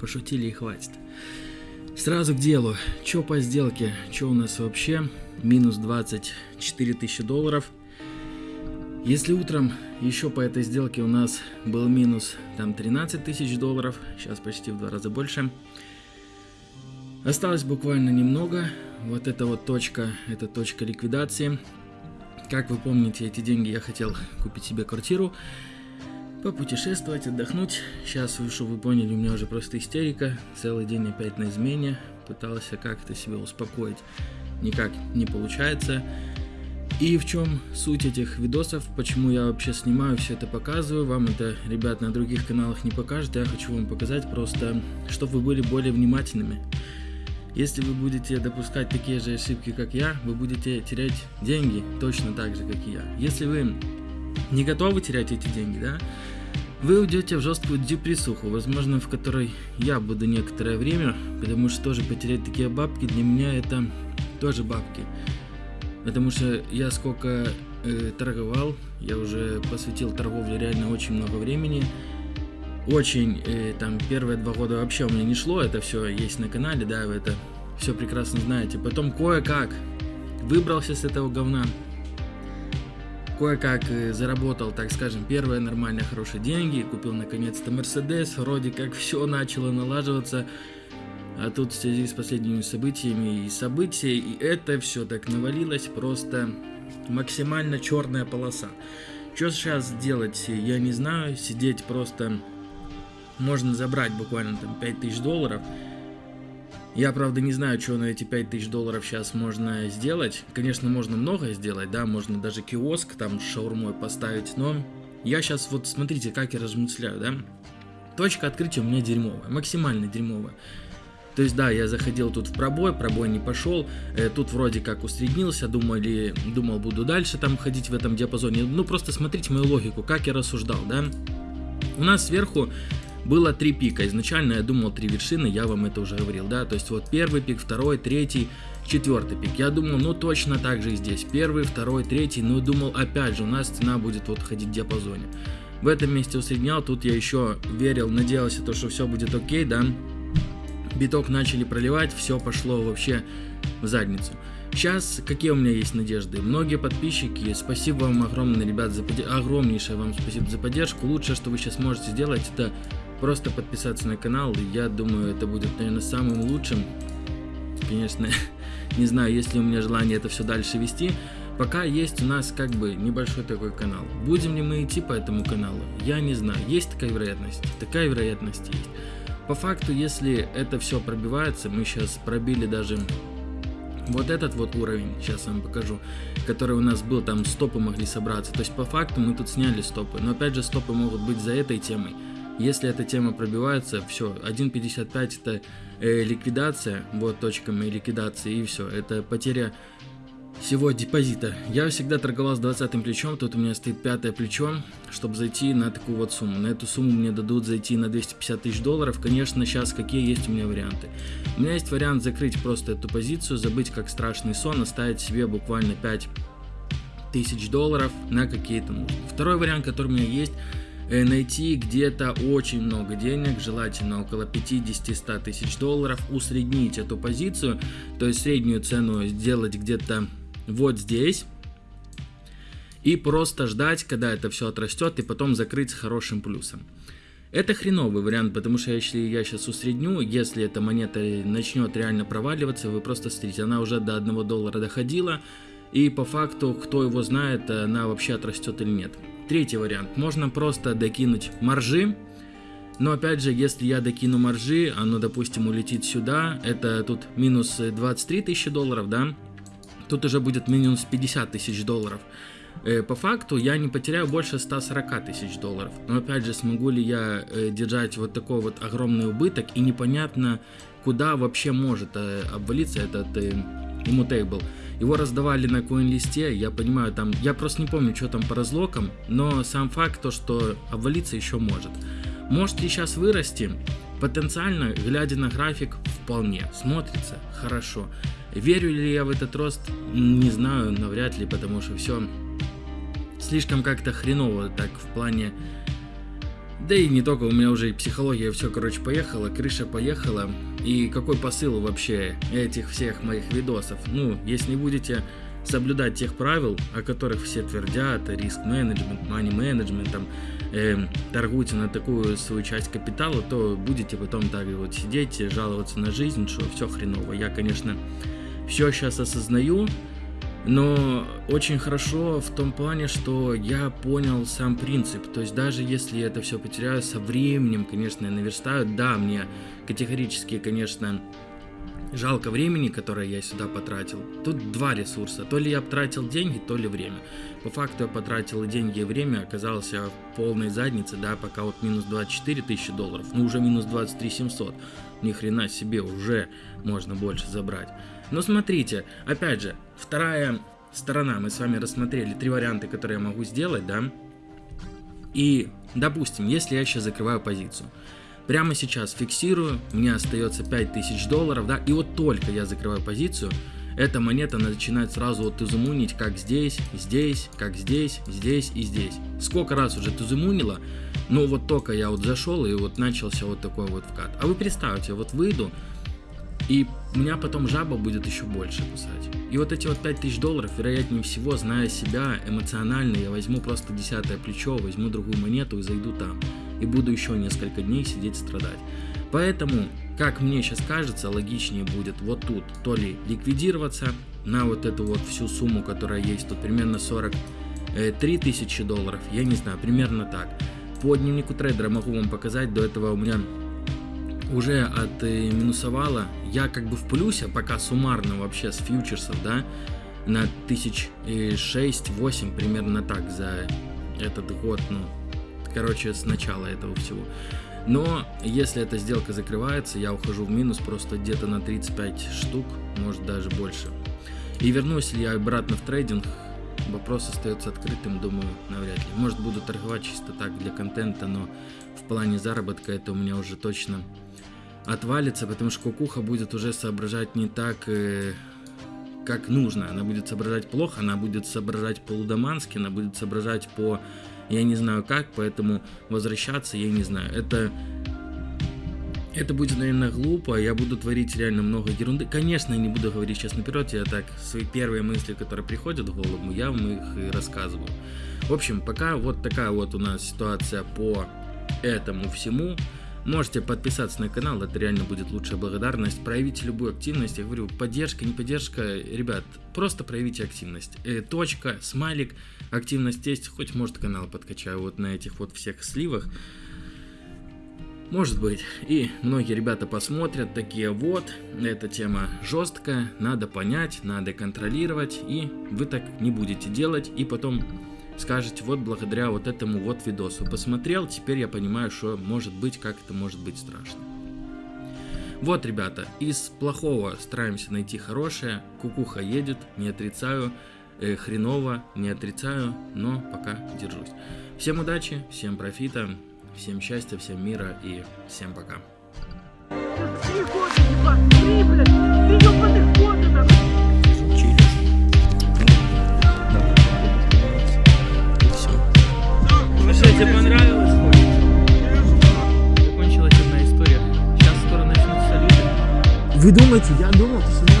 Пошутили и хватит. Сразу к делу. Чё по сделке? Чё у нас вообще? Минус 24 тысячи долларов. Если утром еще по этой сделке у нас был минус там 13 тысяч долларов, сейчас почти в два раза больше. Осталось буквально немного. Вот эта вот точка, это точка ликвидации. Как вы помните, эти деньги я хотел купить себе квартиру попутешествовать, отдохнуть. Сейчас, чтобы вы поняли, у меня уже просто истерика. Целый день опять на измене. Пытался как-то себя успокоить. Никак не получается. И в чем суть этих видосов, почему я вообще снимаю, все это показываю, вам это, ребят, на других каналах не покажет, я хочу вам показать просто, чтобы вы были более внимательными. Если вы будете допускать такие же ошибки, как я, вы будете терять деньги точно так же, как и я. Если вы не готовы терять эти деньги, да, вы уйдете в жесткую депрессуху, возможно, в которой я буду некоторое время, потому что тоже потерять такие бабки для меня это тоже бабки. Потому что я сколько э, торговал, я уже посвятил торговле реально очень много времени. Очень, э, там, первые два года вообще у меня не шло, это все есть на канале, да, вы это все прекрасно знаете. Потом кое-как выбрался с этого говна кое-как э, заработал, так скажем, первые нормальные хорошие деньги, купил наконец-то Мерседес, вроде как все начало налаживаться, а тут в связи с последними событиями и события, и это все так навалилось, просто максимально черная полоса. Что сейчас делать, я не знаю, сидеть просто можно забрать буквально там 5000 долларов, я, правда, не знаю, что на эти 5000 долларов сейчас можно сделать. Конечно, можно многое сделать, да, можно даже киоск там с шаурмой поставить, но я сейчас вот, смотрите, как я размышляю, да. Точка открытия у меня дерьмовая, максимально дерьмовая. То есть, да, я заходил тут в пробой, пробой не пошел, э, тут вроде как усреднился, думали, думал, буду дальше там ходить в этом диапазоне. Ну, просто смотрите мою логику, как я рассуждал, да. У нас сверху было три пика. Изначально я думал три вершины, я вам это уже говорил, да. То есть вот первый пик, второй, третий, четвертый пик. Я думал, ну точно так же и здесь. Первый, второй, третий. Ну думал, опять же, у нас цена будет вот ходить в диапазоне. В этом месте усреднял, тут я еще верил, надеялся, то, что все будет окей, да. Биток начали проливать, все пошло вообще в задницу. Сейчас какие у меня есть надежды? Многие подписчики, спасибо вам огромное, ребят, за под... огромнейшее вам спасибо за поддержку. Лучшее, что вы сейчас можете сделать, это просто подписаться на канал. Я думаю, это будет, наверное, самым лучшим. Конечно, не знаю, есть ли у меня желание это все дальше вести. Пока есть у нас как бы небольшой такой канал. Будем ли мы идти по этому каналу? Я не знаю. Есть такая вероятность? Такая вероятность есть. По факту, если это все пробивается, мы сейчас пробили даже вот этот вот уровень, сейчас вам покажу, который у нас был, там стопы могли собраться. То есть по факту мы тут сняли стопы. Но опять же стопы могут быть за этой темой. Если эта тема пробивается, все, 1.55 это э, ликвидация, вот точка моей ликвидации и все, это потеря всего депозита. Я всегда торговал с 20 плечом, тут у меня стоит пятое плечо, чтобы зайти на такую вот сумму. На эту сумму мне дадут зайти на 250 тысяч долларов. Конечно, сейчас какие есть у меня варианты. У меня есть вариант закрыть просто эту позицию, забыть как страшный сон, оставить себе буквально 5 тысяч долларов на какие-то. Второй вариант, который у меня есть, найти где-то очень много денег, желательно около 50-100 тысяч долларов, усреднить эту позицию, то есть среднюю цену сделать где-то вот здесь, и просто ждать, когда это все отрастет, и потом закрыть с хорошим плюсом. Это хреновый вариант, потому что если я сейчас усредню, если эта монета начнет реально проваливаться, вы просто смотрите, она уже до 1 доллара доходила, и по факту, кто его знает, она вообще отрастет или нет. Третий вариант. Можно просто докинуть маржи. Но опять же, если я докину маржи, оно, допустим, улетит сюда, это тут минус 23 тысячи долларов, да? Тут уже будет минус 50 тысяч долларов. Э, по факту я не потеряю больше 140 тысяч долларов. Но опять же, смогу ли я э, держать вот такой вот огромный убыток и непонятно, куда вообще может э, обвалиться этот иммутейбл. Его раздавали на коин-листе, я понимаю, там, я просто не помню, что там по разлокам, но сам факт то, что обвалиться еще может. Может ли сейчас вырасти? Потенциально, глядя на график, вполне смотрится хорошо. Верю ли я в этот рост? Не знаю, навряд ли, потому что все слишком как-то хреново так в плане... Да и не только, у меня уже и психология, все, короче, поехала, крыша поехала. И какой посыл вообще этих всех моих видосов? Ну, если не будете соблюдать тех правил, о которых все твердят, риск менеджмент, money менеджмент, там, э, торгуйте на такую свою часть капитала, то будете потом так вот сидеть, жаловаться на жизнь, что все хреново. Я, конечно, все сейчас осознаю, но очень хорошо в том плане, что я понял сам принцип. То есть даже если я это все потеряю со временем, конечно, я наверстаю. Да, мне категорически, конечно, жалко времени, которое я сюда потратил. Тут два ресурса. То ли я потратил деньги, то ли время. По факту я потратил и деньги, и время. Оказался в полной заднице, да, пока вот минус 24 тысячи долларов. Ну, уже минус 23 700. Ни хрена себе, уже можно больше забрать. Но смотрите, опять же, вторая сторона. Мы с вами рассмотрели три варианта, которые я могу сделать, да. И, допустим, если я сейчас закрываю позицию. Прямо сейчас фиксирую, мне остается 5000 долларов, да, и вот только я закрываю позицию, эта монета начинает сразу вот изумунить, как здесь, здесь, как здесь, здесь и здесь. Сколько раз уже изумунила, но вот только я вот зашел и вот начался вот такой вот вкат. А вы представьте, вот выйду, и меня потом жаба будет еще больше кусать. И вот эти вот 5000 долларов, вероятнее всего, зная себя эмоционально, я возьму просто десятое плечо, возьму другую монету и зайду там. И буду еще несколько дней сидеть страдать. Поэтому, как мне сейчас кажется, логичнее будет вот тут то ли ликвидироваться на вот эту вот всю сумму, которая есть, тут примерно 43 тысячи долларов, я не знаю, примерно так. По дневнику трейдера могу вам показать, до этого у меня уже отминусовала. Я как бы в плюсе, пока суммарно вообще с фьючерсов, да, на тысяч шесть, восемь примерно так за этот год, ну, короче, с начала этого всего. Но если эта сделка закрывается, я ухожу в минус просто где-то на 35 штук, может даже больше. И вернусь ли я обратно в трейдинг, вопрос остается открытым, думаю, навряд ли. Может буду торговать чисто так для контента, но в плане заработка это у меня уже точно отвалится, потому что кукуха будет уже соображать не так, э, как нужно. Она будет соображать плохо, она будет соображать по-лудомански, она будет соображать по... Я не знаю как, поэтому возвращаться я не знаю. Это... Это будет, наверное, глупо, я буду творить реально много ерунды. Конечно, я не буду говорить сейчас наперед, я так, свои первые мысли, которые приходят в голову, я вам их и рассказываю. В общем, пока вот такая вот у нас ситуация по этому всему. Можете подписаться на канал, это реально будет лучшая благодарность. Проявите любую активность. Я говорю, поддержка, не поддержка. Ребят, просто проявите активность. Э, точка, смайлик, активность есть. Хоть, может, канал подкачаю вот на этих вот всех сливах. Может быть. И многие ребята посмотрят, такие вот, эта тема жесткая, надо понять, надо контролировать, и вы так не будете делать, и потом скажете, вот благодаря вот этому вот видосу посмотрел, теперь я понимаю, что может быть, как это может быть страшно. Вот, ребята, из плохого стараемся найти хорошее, кукуха едет, не отрицаю, э, хреново, не отрицаю, но пока держусь. Всем удачи, всем профита, всем счастья, всем мира и всем пока. Вы думаете, я думал, что